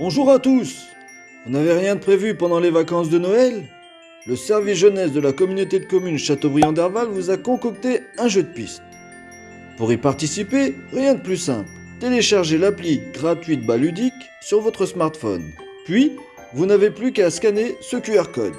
Bonjour à tous Vous n'avez rien de prévu pendant les vacances de Noël? Le service jeunesse de la communauté de communes Châteaubriand d'Herval vous a concocté un jeu de piste. Pour y participer, rien de plus simple. Téléchargez l'appli gratuite Baludique sur votre smartphone. Puis, vous n'avez plus qu'à scanner ce QR code.